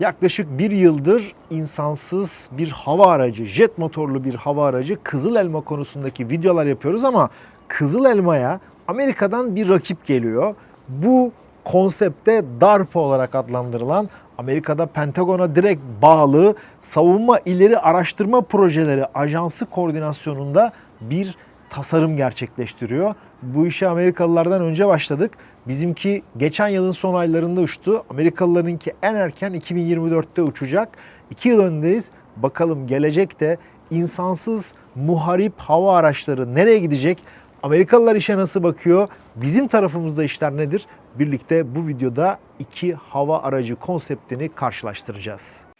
Yaklaşık bir yıldır insansız bir hava aracı, jet motorlu bir hava aracı Kızıl Elma konusundaki videolar yapıyoruz ama Kızıl Elma'ya Amerika'dan bir rakip geliyor. Bu konsepte DARPA olarak adlandırılan Amerika'da Pentagon'a direkt bağlı savunma ileri araştırma projeleri ajansı koordinasyonunda bir tasarım gerçekleştiriyor. Bu işe Amerikalılardan önce başladık. Bizimki geçen yılın son aylarında uçtu. Amerikalılarınki en erken 2024'te uçacak. 2 yıl öndeyiz. Bakalım gelecekte insansız muharip hava araçları nereye gidecek? Amerikalılar işe nasıl bakıyor? Bizim tarafımızda işler nedir? Birlikte bu videoda iki hava aracı konseptini karşılaştıracağız.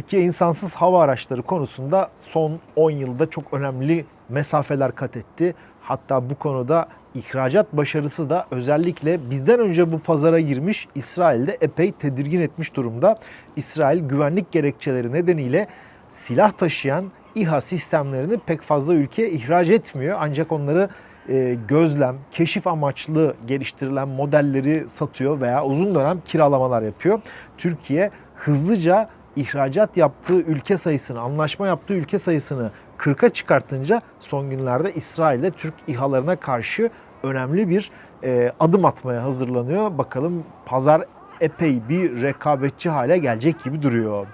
Türkiye insansız hava araçları konusunda son 10 yılda çok önemli mesafeler kat etti. Hatta bu konuda ihracat başarısı da özellikle bizden önce bu pazara girmiş İsrail'de epey tedirgin etmiş durumda. İsrail güvenlik gerekçeleri nedeniyle silah taşıyan İHA sistemlerini pek fazla ülkeye ihraç etmiyor. Ancak onları e, gözlem, keşif amaçlı geliştirilen modelleri satıyor veya uzun dönem kiralamalar yapıyor. Türkiye hızlıca ihracat yaptığı ülke sayısını, anlaşma yaptığı ülke sayısını 40'a çıkartınca son günlerde İsrail'de Türk İHA'larına karşı önemli bir e, adım atmaya hazırlanıyor. Bakalım pazar epey bir rekabetçi hale gelecek gibi duruyor.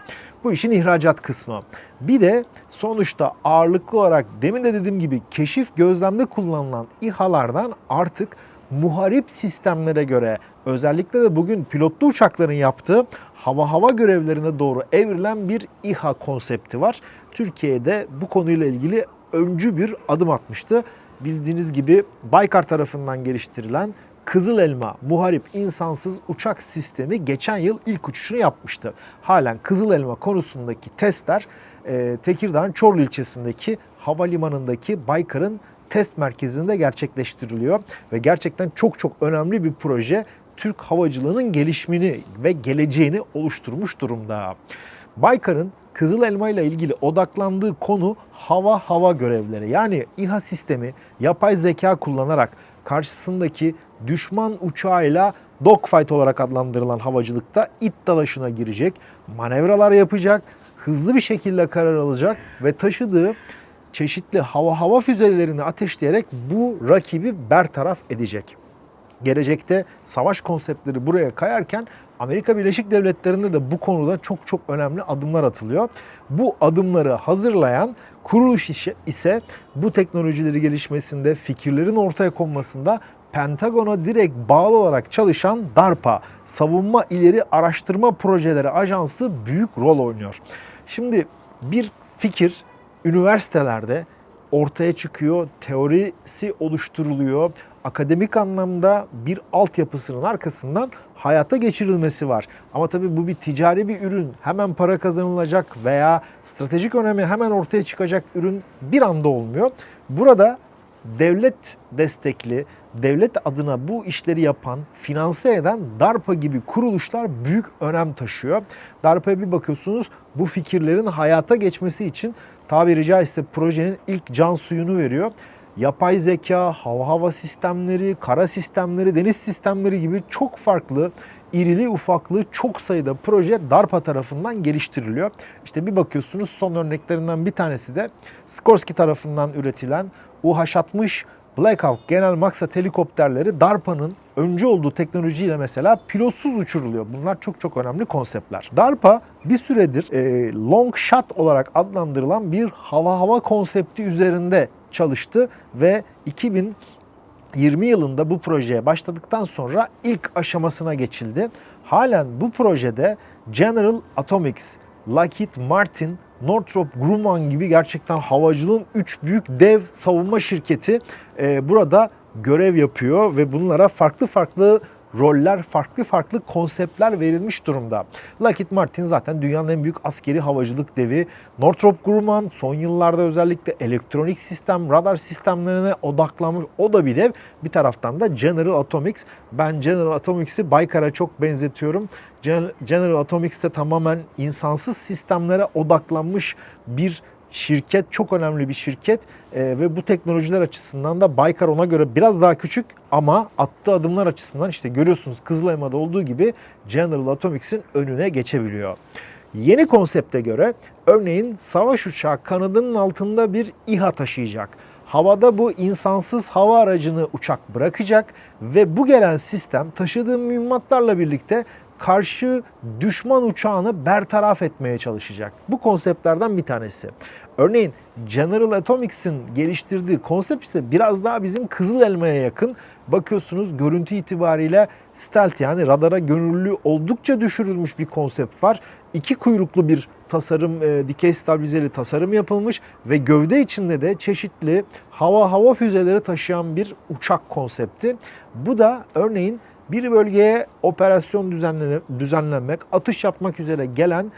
Bu işin ihracat kısmı. Bir de sonuçta ağırlıklı olarak demin de dediğim gibi keşif gözlemde kullanılan İHA'lardan artık muharip sistemlere göre özellikle de bugün pilotlu uçakların yaptığı hava hava görevlerine doğru evrilen bir İHA konsepti var. Türkiye'de bu konuyla ilgili öncü bir adım atmıştı. Bildiğiniz gibi Baykar tarafından geliştirilen Kızıl Elma muharip insansız uçak sistemi geçen yıl ilk uçuşunu yapmıştı. Halen Kızıl Elma konusundaki testler e, Tekirdağ'ın Çorlu ilçesindeki havalimanındaki Baykar'ın test merkezinde gerçekleştiriliyor ve gerçekten çok çok önemli bir proje. Türk havacılığının gelişimini ve geleceğini oluşturmuş durumda. Baykar'ın Kızıl Elma ile ilgili odaklandığı konu hava hava görevleri. Yani İHA sistemi yapay zeka kullanarak karşısındaki düşman uçağıyla dogfight olarak adlandırılan havacılıkta it dalaşına girecek, manevralar yapacak, hızlı bir şekilde karar alacak ve taşıdığı çeşitli hava hava füzelerini ateşleyerek bu rakibi bertaraf edecek. Gelecekte savaş konseptleri buraya kayarken Amerika Birleşik Devletleri'nde de bu konuda çok çok önemli adımlar atılıyor. Bu adımları hazırlayan kuruluş ise bu teknolojileri gelişmesinde, fikirlerin ortaya konmasında Pentagon'a direkt bağlı olarak çalışan DARPA, Savunma İleri Araştırma Projeleri Ajansı büyük rol oynuyor. Şimdi bir fikir üniversitelerde ortaya çıkıyor, teorisi oluşturuluyor. Akademik anlamda bir altyapısının arkasından hayata geçirilmesi var. Ama tabii bu bir ticari bir ürün. Hemen para kazanılacak veya stratejik önemi hemen ortaya çıkacak ürün bir anda olmuyor. Burada devlet destekli, devlet adına bu işleri yapan, finanse eden DARPA gibi kuruluşlar büyük önem taşıyor. DARPA'ya bir bakıyorsunuz bu fikirlerin hayata geçmesi için tabiri caizse projenin ilk can suyunu veriyor. Yapay zeka, hava hava sistemleri, kara sistemleri, deniz sistemleri gibi çok farklı irili ufaklı çok sayıda proje DARPA tarafından geliştiriliyor. İşte bir bakıyorsunuz son örneklerinden bir tanesi de Skorsky tarafından üretilen UH-60 Black Hawk genel maksat helikopterleri DARPA'nın öncü olduğu teknolojiyle mesela pilotsuz uçuruluyor. Bunlar çok çok önemli konseptler. DARPA bir süredir e, long shot olarak adlandırılan bir hava hava konsepti üzerinde çalıştı ve 2020 yılında bu projeye başladıktan sonra ilk aşamasına geçildi. Halen bu projede General Atomics, Lockheed Martin, Northrop Grumman gibi gerçekten havacılığın 3 büyük dev savunma şirketi e, burada görev yapıyor ve bunlara farklı farklı roller, farklı farklı konseptler verilmiş durumda. Lockheed Martin zaten dünyanın en büyük askeri havacılık devi. Northrop Grumman son yıllarda özellikle elektronik sistem, radar sistemlerine odaklanmış. O da bir dev. Bir taraftan da General Atomics. Ben General Atomics'i Baykar'a çok benzetiyorum. General Atomics de tamamen insansız sistemlere odaklanmış bir şirket çok önemli bir şirket ee, ve bu teknolojiler açısından da Baykar ona göre biraz daha küçük ama attığı adımlar açısından işte görüyorsunuz Kızıl Elma'da olduğu gibi General Atomics'in önüne geçebiliyor. Yeni konsepte göre örneğin savaş uçağı kanadının altında bir İHA taşıyacak. Havada bu insansız hava aracını uçak bırakacak ve bu gelen sistem taşıdığı mühimmatlarla birlikte karşı düşman uçağını bertaraf etmeye çalışacak. Bu konseptlerden bir tanesi. Örneğin General Atomics'in geliştirdiği konsept ise biraz daha bizim Kızıl Elma'ya yakın. Bakıyorsunuz görüntü itibariyle stealth yani radara gönüllü oldukça düşürülmüş bir konsept var. İki kuyruklu bir tasarım, e, dikey stabilizeli tasarım yapılmış ve gövde içinde de çeşitli hava hava füzeleri taşıyan bir uçak konsepti. Bu da örneğin bir bölgeye operasyon düzenlenmek, atış yapmak üzere gelen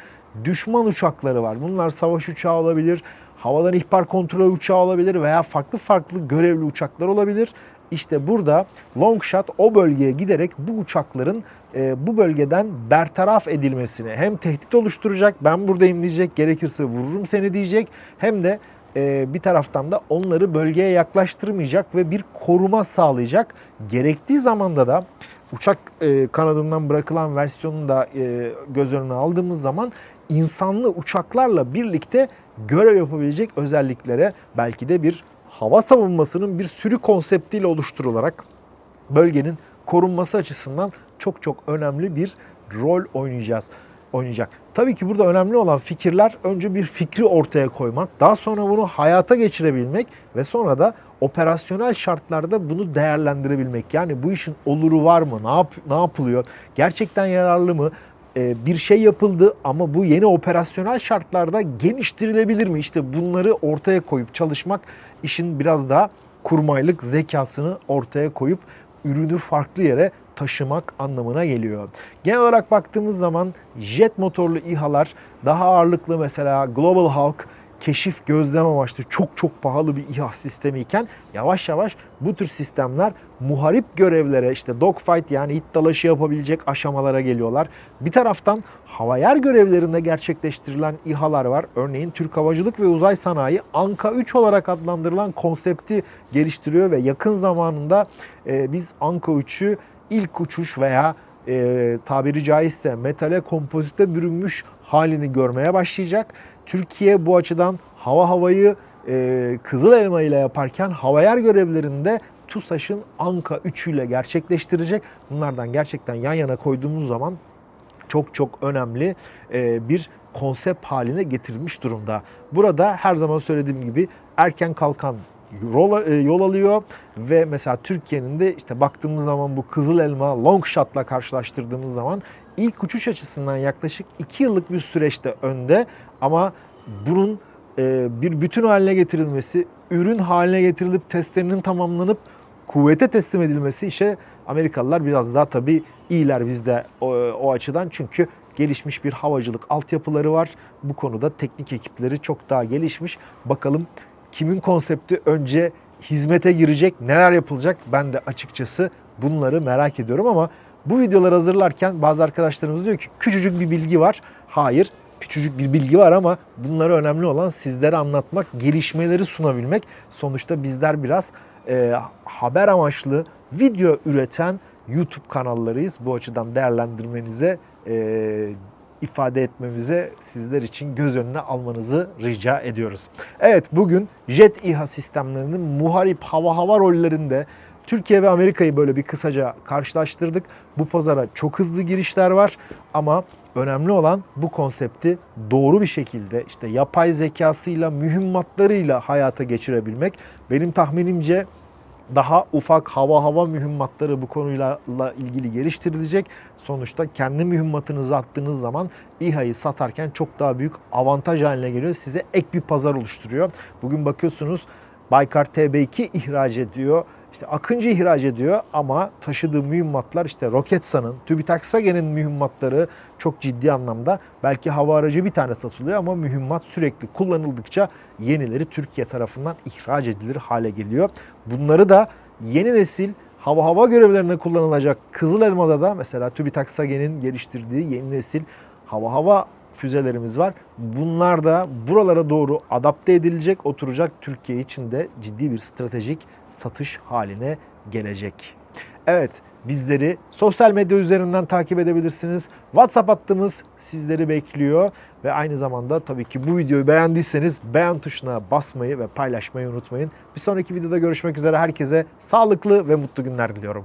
düşman uçakları var. Bunlar savaş uçağı olabilir, havadan ihbar kontrol uçağı olabilir veya farklı farklı görevli uçaklar olabilir. İşte burada Longshot o bölgeye giderek bu uçakların e, bu bölgeden bertaraf edilmesini hem tehdit oluşturacak, ben buradayım diyecek, gerekirse vururum seni diyecek hem de e, bir taraftan da onları bölgeye yaklaştırmayacak ve bir koruma sağlayacak. Gerektiği zamanda da uçak e, kanadından bırakılan versiyonunu da e, göz önüne aldığımız zaman insanlı uçaklarla birlikte görev yapabilecek özelliklere belki de bir hava savunmasının bir sürü konseptiyle oluşturularak bölgenin korunması açısından çok çok önemli bir rol oynayacağız oynayacak. Tabii ki burada önemli olan fikirler önce bir fikri ortaya koymak, daha sonra bunu hayata geçirebilmek ve sonra da operasyonel şartlarda bunu değerlendirebilmek. Yani bu işin oluru var mı? Ne yap ne yapılıyor? Gerçekten yararlı mı? Ee, bir şey yapıldı ama bu yeni operasyonel şartlarda geliştirilebilir mi? İşte bunları ortaya koyup çalışmak işin biraz daha kurmaylık zekasını ortaya koyup ürünü farklı yere taşımak anlamına geliyor. Genel olarak baktığımız zaman jet motorlu İHA'lar daha ağırlıklı mesela Global Hawk keşif gözlem amaçlı çok çok pahalı bir İHA sistemi iken yavaş yavaş bu tür sistemler muharip görevlere işte dogfight yani it dalaşı yapabilecek aşamalara geliyorlar. Bir taraftan hava yer görevlerinde gerçekleştirilen İHA'lar var. Örneğin Türk Havacılık ve Uzay Sanayi Anka 3 olarak adlandırılan konsepti geliştiriyor ve yakın zamanında e, biz Anka 3'ü ilk uçuş veya e, tabiri caizse metale kompozite bürünmüş halini görmeye başlayacak. Türkiye bu açıdan hava havayı e, Kızıl Elma ile yaparken hava yer görevlerinde TUSAŞ'ın Anka 3 ile gerçekleştirecek. Bunlardan gerçekten yan yana koyduğumuz zaman çok çok önemli e, bir konsept haline getirilmiş durumda. Burada her zaman söylediğim gibi erken kalkan yol, e, yol alıyor ve mesela Türkiye'nin de işte baktığımız zaman bu Kızıl Elma long shot'la karşılaştırdığımız zaman ilk uçuş açısından yaklaşık 2 yıllık bir süreçte önde ama bunun e, bir bütün haline getirilmesi, ürün haline getirilip testlerinin tamamlanıp kuvvete teslim edilmesi işe Amerikalılar biraz daha tabii iyiler bizde o, o açıdan çünkü gelişmiş bir havacılık altyapıları var. Bu konuda teknik ekipleri çok daha gelişmiş. Bakalım kimin konsepti önce hizmete girecek, neler yapılacak ben de açıkçası bunları merak ediyorum ama bu videoları hazırlarken bazı arkadaşlarımız diyor ki küçücük bir bilgi var. Hayır, küçücük bir bilgi var ama bunları önemli olan sizlere anlatmak, gelişmeleri sunabilmek. Sonuçta bizler biraz e, haber amaçlı video üreten YouTube kanallarıyız. Bu açıdan değerlendirmenize, e, ifade etmemize sizler için göz önüne almanızı rica ediyoruz. Evet bugün jet İHA sistemlerinin muharip hava hava rollerinde Türkiye ve Amerika'yı böyle bir kısaca karşılaştırdık. Bu pazara çok hızlı girişler var ama önemli olan bu konsepti doğru bir şekilde işte yapay zekasıyla, mühimmatlarıyla hayata geçirebilmek. Benim tahminimce daha ufak hava hava mühimmatları bu konuyla ilgili geliştirilecek. Sonuçta kendi mühimmatınızı attığınız zaman İHA'yı satarken çok daha büyük avantaj haline geliyor. Size ek bir pazar oluşturuyor. Bugün bakıyorsunuz Baykar TB2 ihraç ediyor işte Akıncı ihraç ediyor ama taşıdığı mühimmatlar işte Roketsan'ın, TÜBİTAK SAGE'nin mühimmatları çok ciddi anlamda. Belki hava aracı bir tane satılıyor ama mühimmat sürekli kullanıldıkça yenileri Türkiye tarafından ihraç edilir hale geliyor. Bunları da yeni nesil hava hava görevlerine kullanılacak Kızıl Elma'da da mesela TÜBİTAK SAGE'nin geliştirdiği yeni nesil hava hava füzelerimiz var. Bunlar da buralara doğru adapte edilecek, oturacak Türkiye için de ciddi bir stratejik satış haline gelecek. Evet, bizleri sosyal medya üzerinden takip edebilirsiniz. WhatsApp hattımız sizleri bekliyor ve aynı zamanda tabii ki bu videoyu beğendiyseniz beğen tuşuna basmayı ve paylaşmayı unutmayın. Bir sonraki videoda görüşmek üzere herkese sağlıklı ve mutlu günler diliyorum.